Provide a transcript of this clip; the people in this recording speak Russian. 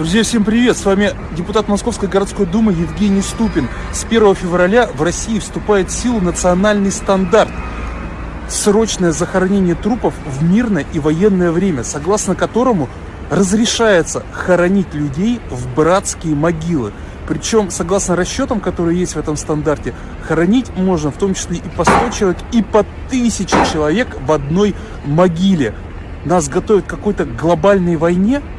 Друзья, всем привет! С вами депутат Московской городской думы Евгений Ступин. С 1 февраля в России вступает в силу национальный стандарт срочное захоронение трупов в мирное и военное время, согласно которому разрешается хоронить людей в братские могилы. Причем, согласно расчетам, которые есть в этом стандарте, хоронить можно в том числе и по 100 человек, и по 1000 человек в одной могиле. Нас готовят к какой-то глобальной войне –